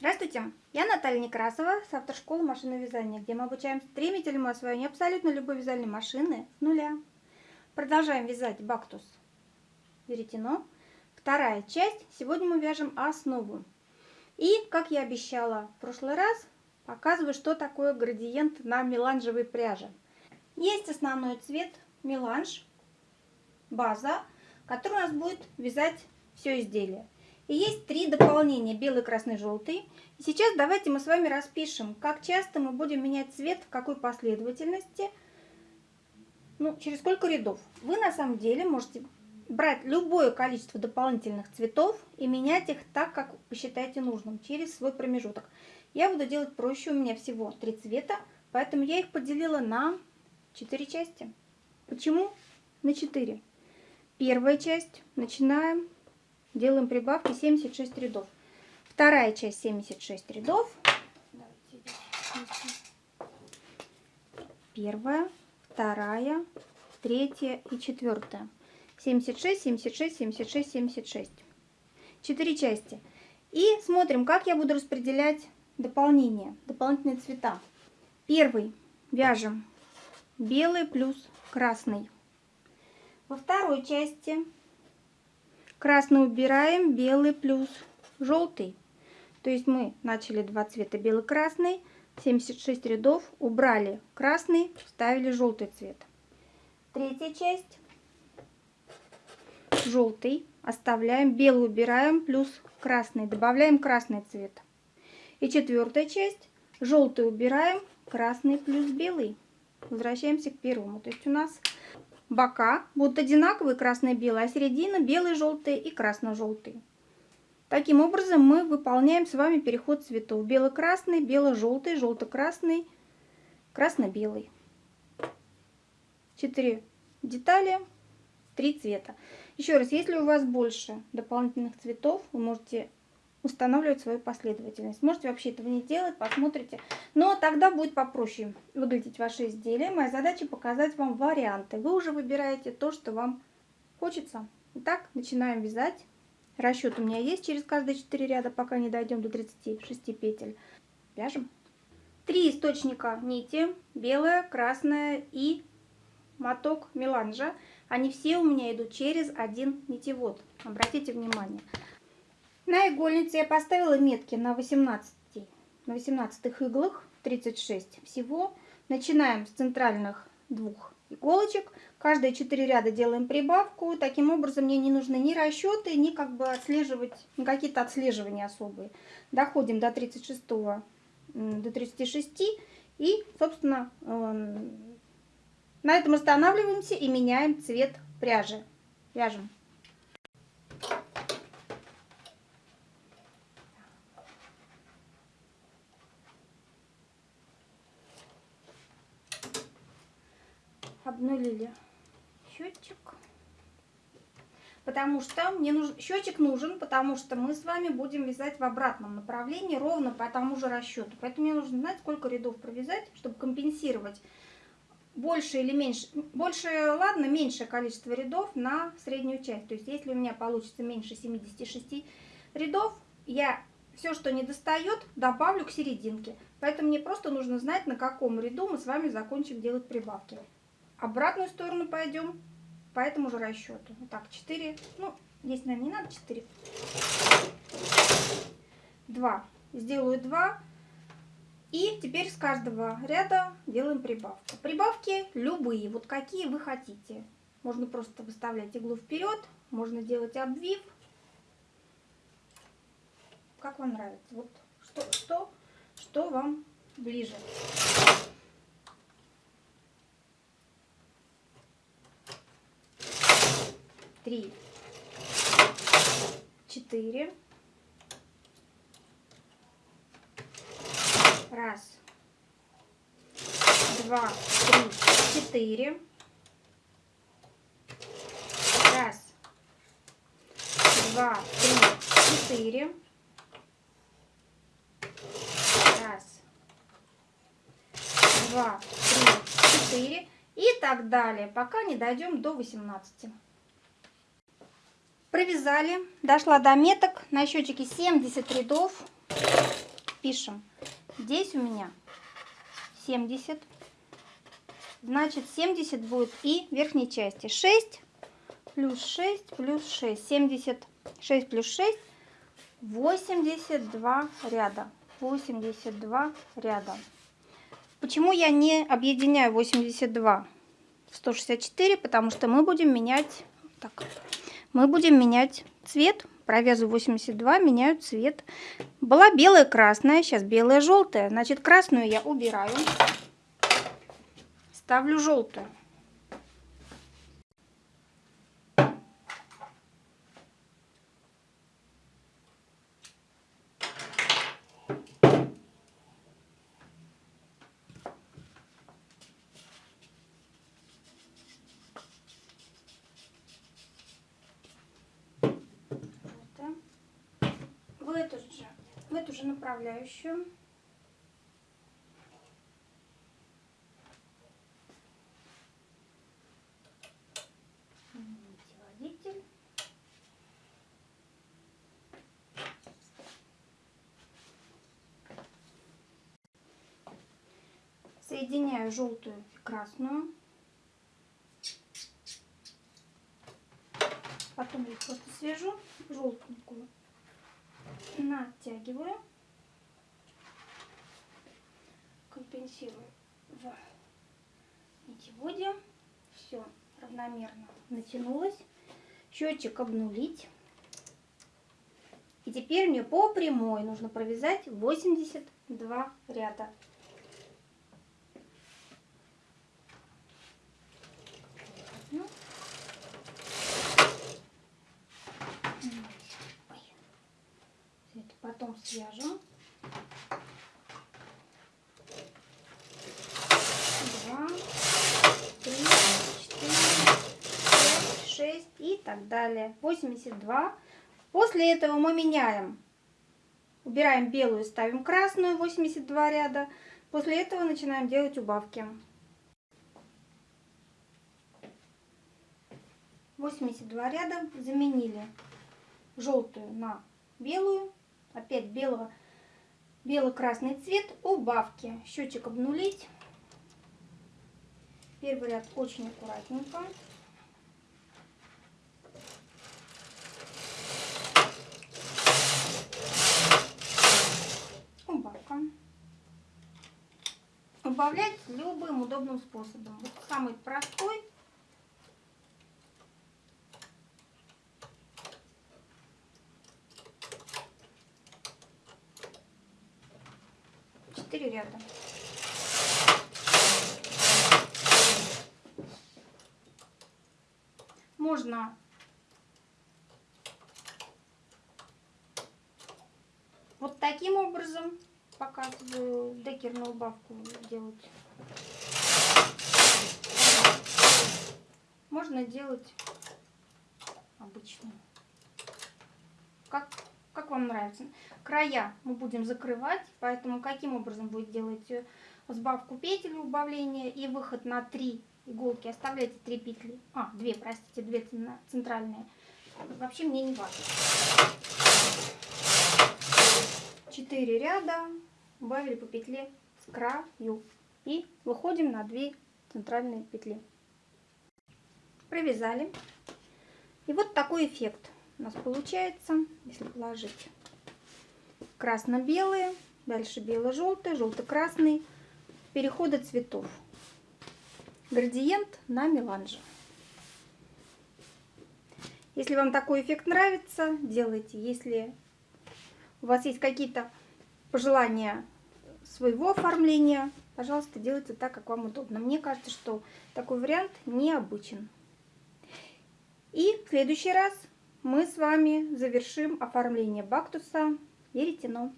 Здравствуйте, я Наталья Некрасова с автошколы машинного вязания, где мы обучаем стремительному освоению абсолютно любой вязальной машины с нуля. Продолжаем вязать бактус веретено. Вторая часть. Сегодня мы вяжем основу. И, как я обещала в прошлый раз, показываю, что такое градиент на меланжевой пряже. Есть основной цвет меланж, база, который у нас будет вязать все изделие. И есть три дополнения, белый, красный, желтый. И сейчас давайте мы с вами распишем, как часто мы будем менять цвет, в какой последовательности, ну, через сколько рядов. Вы на самом деле можете брать любое количество дополнительных цветов и менять их так, как посчитаете нужным, через свой промежуток. Я буду делать проще, у меня всего три цвета, поэтому я их поделила на четыре части. Почему на 4? Первая часть, начинаем делаем прибавки 76 рядов. Вторая часть 76 рядов. Первая, вторая, третья и четвертая. 76, 76, 76, 76. Четыре части. И смотрим, как я буду распределять дополнение, дополнительные цвета. Первый вяжем белый плюс красный. Во второй части Красный убираем, белый плюс желтый. То есть мы начали два цвета белый-красный, 76 рядов, убрали красный, вставили желтый цвет. Третья часть. Желтый оставляем, белый убираем, плюс красный, добавляем красный цвет. И четвертая часть. Желтый убираем, красный плюс белый. Возвращаемся к первому. То есть у нас бока будут одинаковые белый, а середина белый, желтый и красно-желтый. Таким образом мы выполняем с вами переход цветов. Бело-красный, бело-желтый, желто-красный, красно-белый. Четыре детали, три цвета. Еще раз, если у вас больше дополнительных цветов, вы можете устанавливать свою последовательность. Можете вообще этого не делать, посмотрите. Но тогда будет попроще выглядеть ваше изделие. Моя задача показать вам варианты. Вы уже выбираете то, что вам хочется. Итак, начинаем вязать. Расчет у меня есть через каждые 4 ряда, пока не дойдем до 36 петель. Вяжем. Три источника нити. Белая, красная и моток меланжа. Они все у меня идут через один нитевод. Обратите внимание. На игольнице я поставила метки на 18, на 18 иглах, 36 всего. Начинаем с центральных двух иголочек. Каждые 4 ряда делаем прибавку. Таким образом мне не нужны ни расчеты, ни как бы отслеживать, какие-то отслеживания особые. Доходим до 36, до 36 и, собственно, эм, на этом останавливаемся и меняем цвет пряжи. Вяжем. Обнулили счетчик. Потому что мне нужен счетчик нужен, потому что мы с вами будем вязать в обратном направлении ровно по тому же расчету. Поэтому мне нужно знать, сколько рядов провязать, чтобы компенсировать больше или меньше, больше, ладно, меньшее количество рядов на среднюю часть. То есть, если у меня получится меньше 76 рядов, я все, что не достает, добавлю к серединке. Поэтому мне просто нужно знать, на каком ряду мы с вами закончим делать прибавки обратную сторону пойдем по этому же расчету. Так, 4, ну, здесь, наверное, не надо 4. 2. Сделаю 2. И теперь с каждого ряда делаем прибавку. Прибавки любые, вот какие вы хотите. Можно просто выставлять иглу вперед, можно делать обвив. Как вам нравится. Вот что, что, что вам ближе. Три, четыре. Раз, два, три, четыре. Раз, два, три, четыре. Раз, два, три, четыре. И так далее, пока не дойдем до 18. Провязали, дошла до меток, на счетчике 70 рядов. пишем. Здесь у меня 70. Значит, 70 будет и верхней части. 6 плюс 6 плюс 6. 76 плюс 6. 82 ряда. 82 ряда. Почему я не объединяю 82 в 164? Потому что мы будем менять... Так, мы будем менять цвет. Провязываю 82, меняю цвет. Была белая, красная, сейчас белая, желтая. Значит, красную я убираю. Ставлю желтую. в эту же, в эту же направляющую. Соединяю желтую и красную. Потом их просто свяжу, желтенькую натягиваю, компенсирую в нитеводе. Все равномерно натянулось. Счетчик обнулить. И теперь мне по прямой нужно провязать 82 ряда. потом свяжем. Два, три, четыре, пять, шесть и так далее. 82. После этого мы меняем. Убираем белую, ставим красную, 82 ряда. После этого начинаем делать убавки. 82 ряда заменили желтую на белую опять белого, бело-красный цвет, убавки. Счетчик обнулить. Первый ряд очень аккуратненько. Убавка. Убавлять любым удобным способом. Вот самый простой 4 ряда. Можно вот таким образом показываю декерную убавку делать. Можно делать обычную. Как как вам нравится. Края мы будем закрывать, поэтому каким образом будет делать э, сбавку петель, убавление и выход на 3 иголки. Оставляйте 3 петли, а, 2, простите, 2 центральные. Вообще мне не важно. 4 ряда, убавили по петле с краю и выходим на 2 центральные петли. Провязали. И вот такой эффект у нас получается, если положить красно-белые, дальше бело-желтый, желто-красный, переходы цветов. Градиент на меланже. Если вам такой эффект нравится, делайте. Если у вас есть какие-то пожелания своего оформления, пожалуйста, делайте так, как вам удобно. Мне кажется, что такой вариант необычен. И в следующий раз мы с вами завершим оформление бактуса веретено.